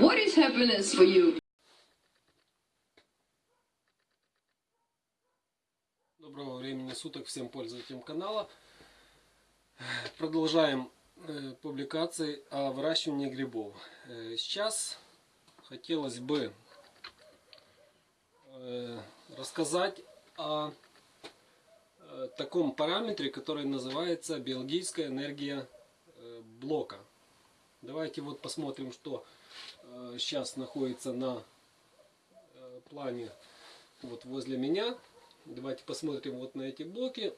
What is happiness for you? Доброго времени суток всем пользователям канала. Продолжаем э, публикации о выращивании грибов. Э, сейчас хотелось бы э, рассказать о таком параметре, который называется биологическая энергия блока. Давайте вот посмотрим, что сейчас находится на э, плане вот возле меня. Давайте посмотрим вот на эти блоки.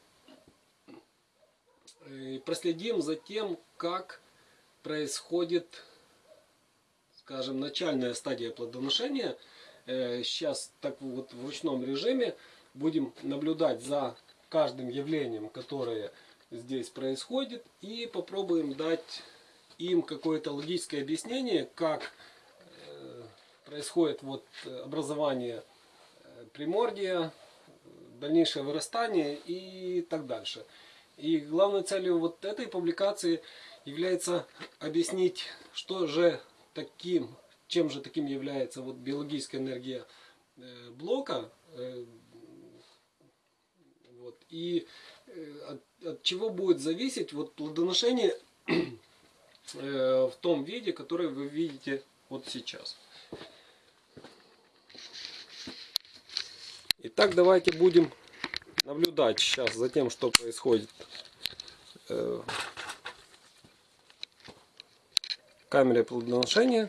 И проследим за тем, как происходит, скажем, начальная стадия плодоношения. Э, Сейчас так вот в ручном режиме будем наблюдать за каждым явлением, которое здесь происходит. И попробуем дать им какое-то логическое объяснение, как э, происходит вот образование э, примордия, дальнейшее вырастание и так дальше. И главной целью вот этой публикации является объяснить, что же таким, чем же таким является вот биологическая энергия э, блока, э, вот, и э, от, от чего будет зависеть вот плодоношение э, в том виде, который вы видите вот сейчас. Итак, давайте будем наблюдать сейчас за тем, что происходит. Э, камере плодоношения.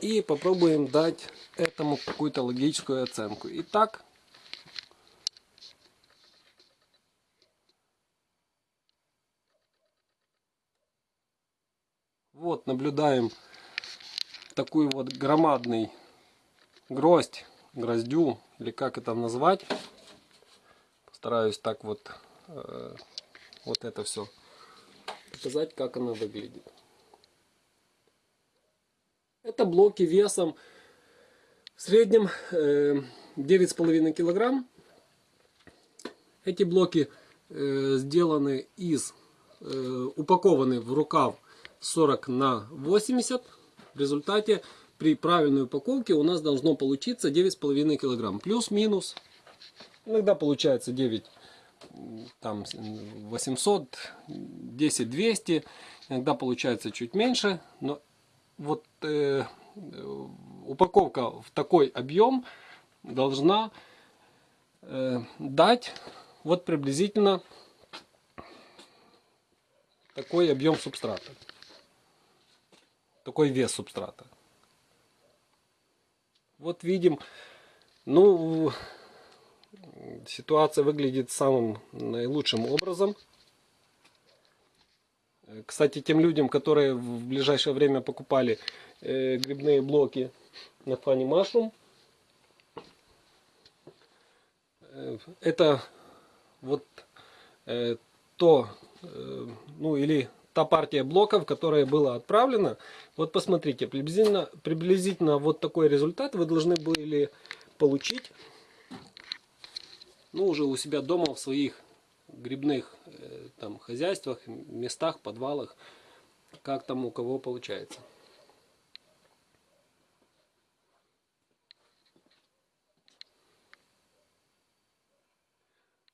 И попробуем дать этому какую-то логическую оценку. Итак, вот наблюдаем такой вот громадный гроздь, гроздю, или как это назвать. Постараюсь так вот, э, вот это все показать, как она выглядит. Это блоки весом в среднем э, 9,5 килограмм. Эти блоки э, сделаны из, э, упакованы в рукав 40 на 80. В результате при правильной упаковке у нас должно получиться 9,5 килограмм. Плюс-минус. Иногда получается 9 там 800, 10 200. Иногда получается чуть меньше. Но вот э, упаковка в такой объем должна э, дать вот приблизительно такой объем субстрата. Такой вес субстрата. Вот видим, ну, ситуация выглядит самым наилучшим образом. Кстати, тем людям, которые в ближайшее время покупали э, грибные блоки на Funny Mushroom, э, это вот э, то, э, ну или та партия блоков, которая была отправлена. Вот посмотрите, приблизительно, приблизительно вот такой результат вы должны были получить ну, уже у себя дома в своих грибных э, там, хозяйствах, местах, подвалах, как там у кого получается.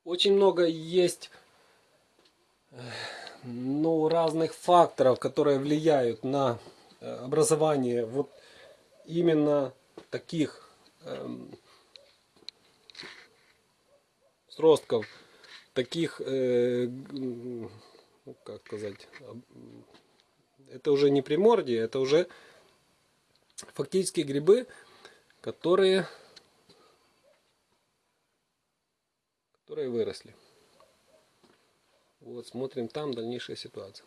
Очень много есть ну, разных факторов, которые влияют на э, образование вот именно таких эм, сростков, таких, э, ну, как сказать, это уже не примордия, это уже фактически грибы, которые, которые выросли. Вот, смотрим там дальнейшая ситуация.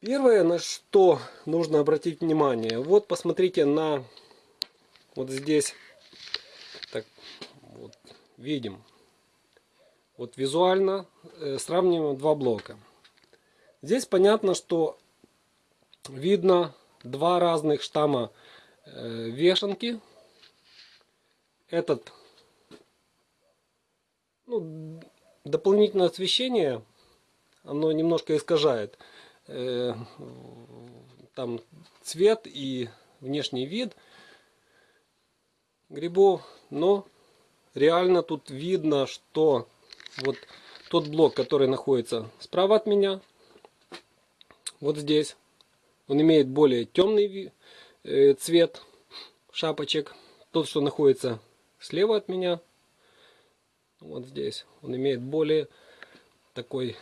Первое, на что нужно обратить внимание, вот посмотрите на, вот здесь, так, вот, видим, вот визуально э, сравниваем два блока. Здесь понятно, что видно два разных штамма э, вешенки. Этот ну, дополнительное освещение, оно немножко искажает э, там цвет и внешний вид грибов, но реально тут видно, что вот тот блок, который находится справа от меня, вот здесь, он имеет более темный э, цвет шапочек. Тот, что находится слева от меня, вот здесь, он имеет более такой,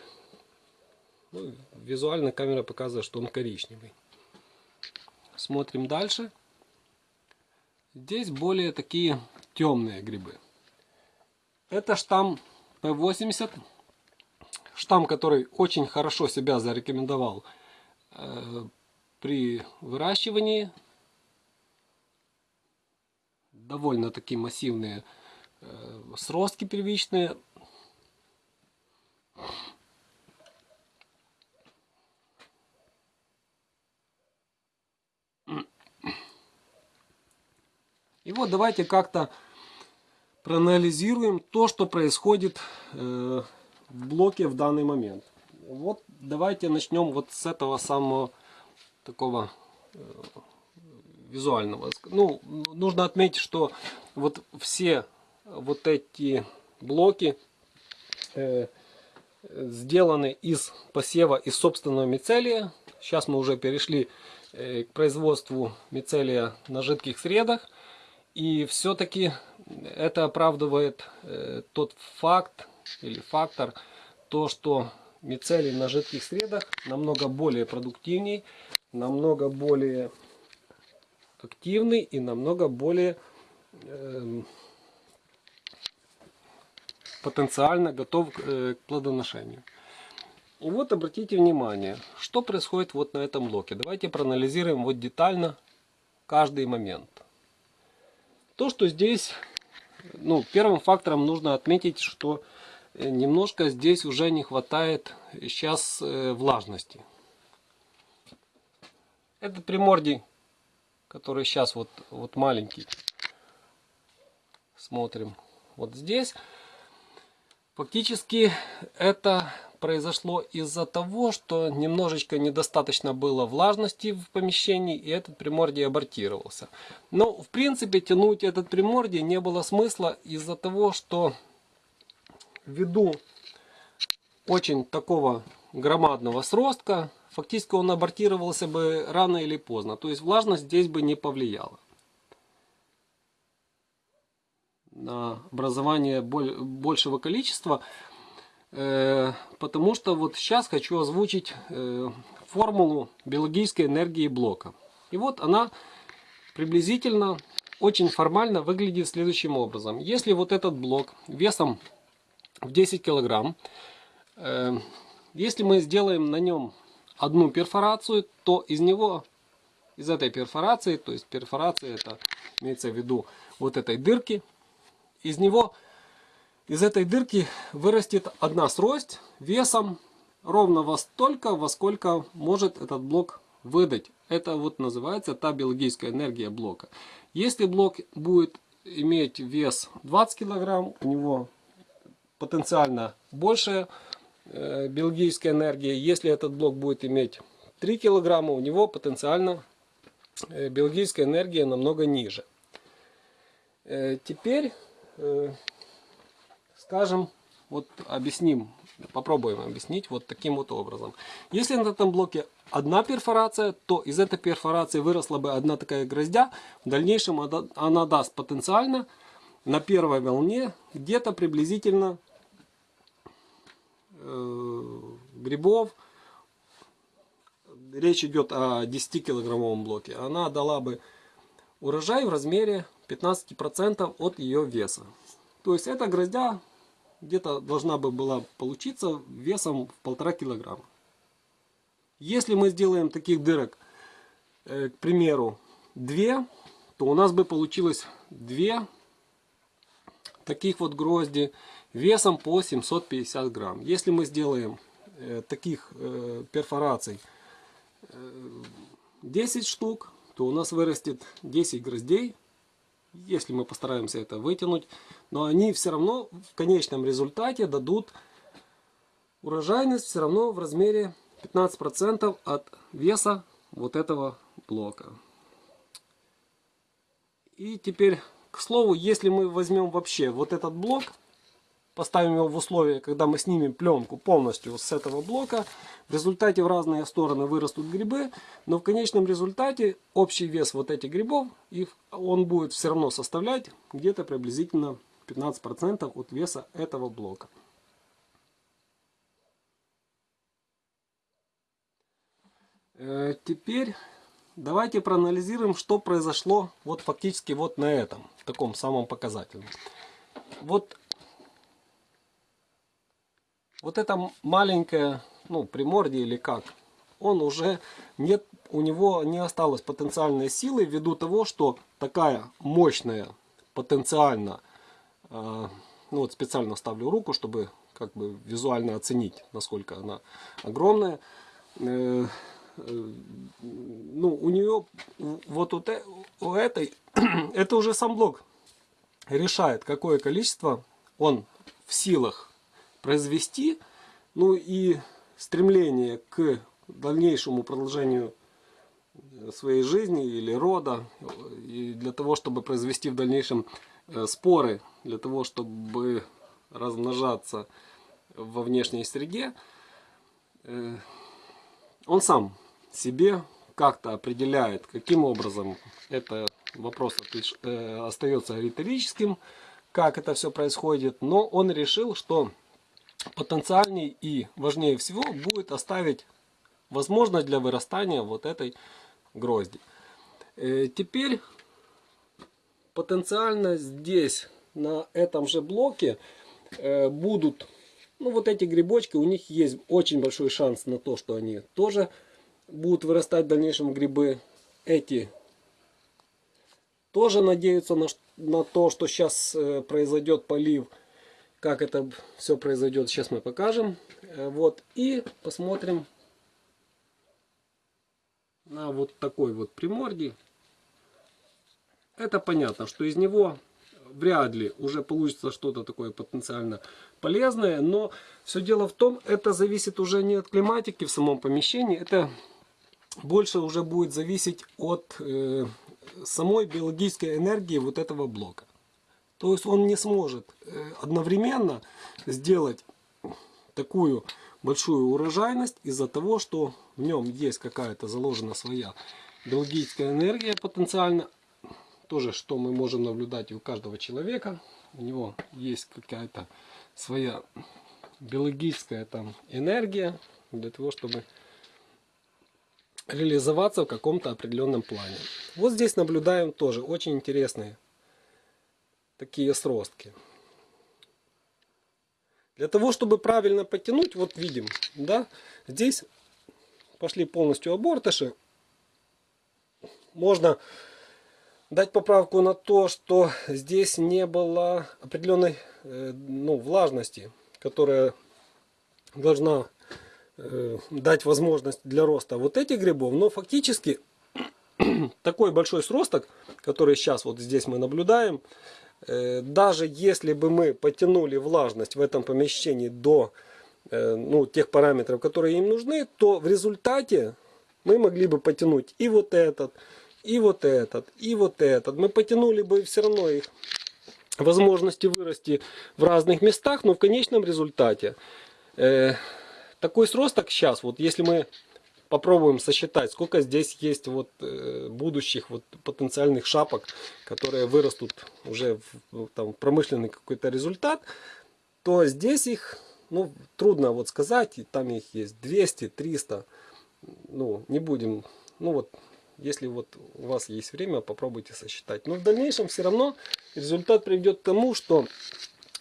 ну, визуально камера показывает, что он коричневый. Смотрим дальше. Здесь более такие темные грибы. Это штамм P80. Штамм, который очень хорошо себя зарекомендовал э, при выращивании. Довольно такие массивные сростки первичные. И вот давайте как-то проанализируем то, что происходит э, в блоке в данный момент. Вот давайте начнем вот с этого самого такого э, визуального. Ну, нужно отметить, что вот все вот эти блоки э, сделаны из посева из собственного мицелия. Сейчас мы уже перешли э, к производству мицелия на жидких средах. И все-таки это оправдывает э, тот факт или фактор, то, что мицелий на жидких средах намного более продуктивней, намного более активный и намного более э, потенциально готов э, к плодоношению. И вот обратите внимание, что происходит вот на этом блоке. Давайте проанализируем вот детально каждый момент. То, что здесь, ну, первым фактором нужно отметить, что э, немножко здесь уже не хватает сейчас э, влажности. Это примордий, который сейчас вот, вот маленький. Смотрим вот здесь. Фактически это произошло из-за того, что немножечко недостаточно было влажности в помещении, и этот примордий абортировался. Но, в принципе, тянуть этот примордий не было смысла из-за того, что ввиду очень такого громадного сростка, фактически он абортировался бы рано или поздно. То есть влажность здесь бы не повлияла на образование большего количества. Э, потому что вот сейчас хочу озвучить э, формулу биологической энергии блока. И вот она приблизительно очень формально выглядит следующим образом. Если вот этот блок весом в 10 килограмм, э, если мы сделаем на нем одну перфорацию, то из него, из этой перфорации, то есть перфорация это имеется в виду вот этой дырки, из него из этой дырки вырастет одна срость весом ровно во столько, во сколько может этот блок выдать. Это вот называется та биологическая энергия блока. Если блок будет иметь вес 20 килограмм, у него потенциально большая э, биологическая энергия. Если этот блок будет иметь 3 килограмма, у него потенциально э, биологическая энергия намного ниже. Э, теперь скажем, вот объясним, попробуем объяснить вот таким вот образом. Если на этом блоке одна перфорация, то из этой перфорации выросла бы одна такая гроздя. В дальнейшем она даст потенциально на первой волне где-то приблизительно э, грибов. Речь идет о 10 килограммовом блоке. Она дала бы урожай в размере 15% от ее веса. То есть эта гроздя где-то должна бы была получиться весом в полтора килограмма. Если мы сделаем таких дырок, э, к примеру, две, то у нас бы получилось две таких вот грозди весом по 750 грамм. Если мы сделаем э, таких э, перфораций 10 штук, то у нас вырастет 10 гроздей если мы постараемся это вытянуть, но они все равно в конечном результате дадут урожайность все равно в размере 15% от веса вот этого блока. И теперь, к слову, если мы возьмем вообще вот этот блок, поставим его в условия, когда мы снимем пленку полностью с этого блока, в результате в разные стороны вырастут грибы, но в конечном результате общий вес вот этих грибов, их, он будет все равно составлять где-то приблизительно 15% от веса этого блока. Э, Теперь давайте проанализируем, что произошло вот фактически вот на этом, таком самом показательном. Вот, вот это маленькое, ну, примордие или как, он уже нет, у него не осталось потенциальной силы ввиду того, что такая мощная, потенциально, э, ну вот специально ставлю руку, чтобы как бы визуально оценить, насколько она огромная. Э, э, ну, у нее вот у, у этой, это уже сам блок решает, какое количество он в силах произвести, ну и стремление к дальнейшему продолжению своей жизни или рода, и для того, чтобы произвести в дальнейшем э, споры, для того, чтобы размножаться во внешней среде, э, он сам себе как-то определяет, каким образом это вопрос э, остается риторическим, как это все происходит, но он решил, что потенциальней и важнее всего будет оставить возможность для вырастания вот этой грозди. Э, Теперь потенциально здесь, на этом же блоке, э, будут, ну вот эти грибочки, у них есть очень большой шанс на то, что они тоже будут вырастать в дальнейшем грибы. Эти тоже надеются на, на то, что сейчас произойдет полив. Как это все произойдет, сейчас мы покажем. Э, Вот, и посмотрим на вот такой вот примордий. Это понятно, что из него вряд ли уже получится что-то такое потенциально полезное, но все дело в том, это зависит уже не от климатики в самом помещении, это больше уже будет зависеть от э, самой биологической энергии вот этого блока. То есть он не сможет э, одновременно сделать такую большую урожайность из-за того, что в нем есть какая-то заложена своя биологическая энергия потенциально. Тоже, что мы можем наблюдать у каждого человека. У него есть какая-то своя биологическая там энергия для того, чтобы реализоваться в каком-то определенном плане. Вот здесь наблюдаем тоже очень интересные такие сростки. Для того, чтобы правильно потянуть, вот видим, да, здесь пошли полностью обортыши. Можно дать поправку на то, что здесь не было определенной э, ну, влажности, которая должна э, дать возможность для роста вот этих грибов. Но фактически такой большой сросток, который сейчас вот здесь мы наблюдаем, даже если бы мы потянули влажность в этом помещении до э, ну, тех параметров, которые им нужны, то в результате мы могли бы потянуть и вот этот, и вот этот, и вот этот. Мы потянули бы все равно их возможности вырасти в разных местах, но в конечном результате э, такой сросток сейчас, вот если мы попробуем сосчитать, сколько здесь есть вот э, будущих вот потенциальных шапок, которые вырастут уже в, там, промышленный какой-то результат, то здесь их ну, трудно вот сказать, и там их есть 200, 300, ну, не будем, ну вот, если вот у вас есть время, попробуйте сосчитать. Но в дальнейшем все равно результат приведет к тому, что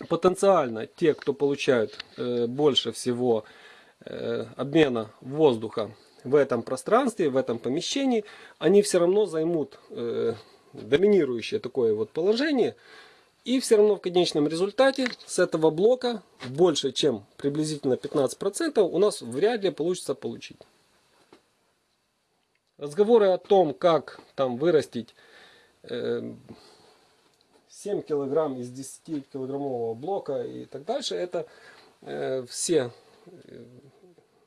потенциально те, кто получают э, больше всего э, обмена воздуха в этом пространстве, в этом помещении, они все равно займут э, доминирующее такое вот положение. И все равно в конечном результате с этого блока больше, чем приблизительно 15% у нас вряд ли получится получить. Разговоры о том, как там вырастить э, 7 килограмм из 10 килограммового блока и так дальше, это э, все э,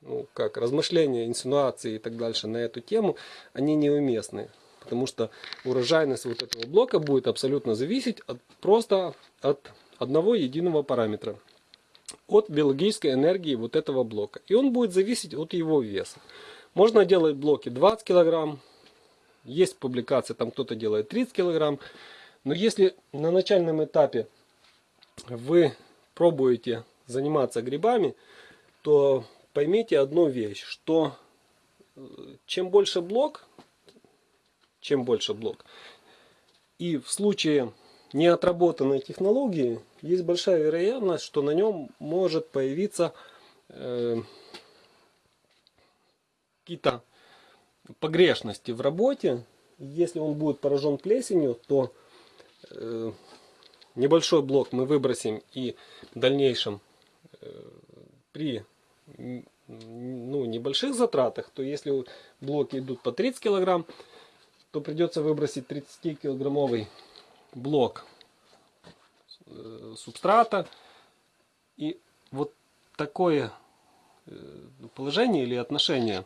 ну, как размышления, инсинуации и так дальше на эту тему, они неуместны. потому что урожайность вот этого блока будет абсолютно зависеть от, просто от одного единого параметра. От биологической энергии вот этого блока. И он будет зависеть от его веса. Можно делать блоки 20 килограмм. Есть публикации, там кто-то делает 30 килограмм. Но если на начальном этапе вы пробуете заниматься грибами, то поймите одну вещь, что э, чем больше блок, чем больше блок, и в случае неотработанной технологии есть большая вероятность, что на нем может появиться э, какие-то погрешности в работе. Если он будет поражен плесенью, то э, небольшой блок мы выбросим и в дальнейшем э, при ну, небольших затратах, то если блоки идут по 30 килограмм, то придется выбросить 30-килограммовый блок э, субстрата. И вот такое э, положение или отношение,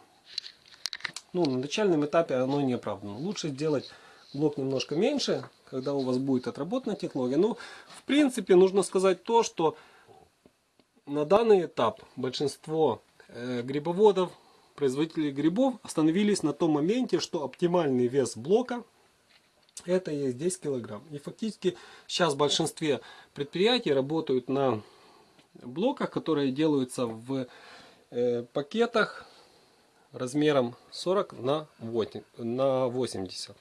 ну, на начальном этапе оно не оправдано. Лучше сделать блок немножко меньше, когда у вас будет отработана технология. Но, в принципе, нужно сказать то, что на данный этап большинство э, грибоводов, производителей грибов остановились на том моменте, что оптимальный вес блока это есть 10 килограмм. И фактически сейчас в большинстве предприятий работают на блоках, которые делаются в э, пакетах размером 40 на 8 на 80.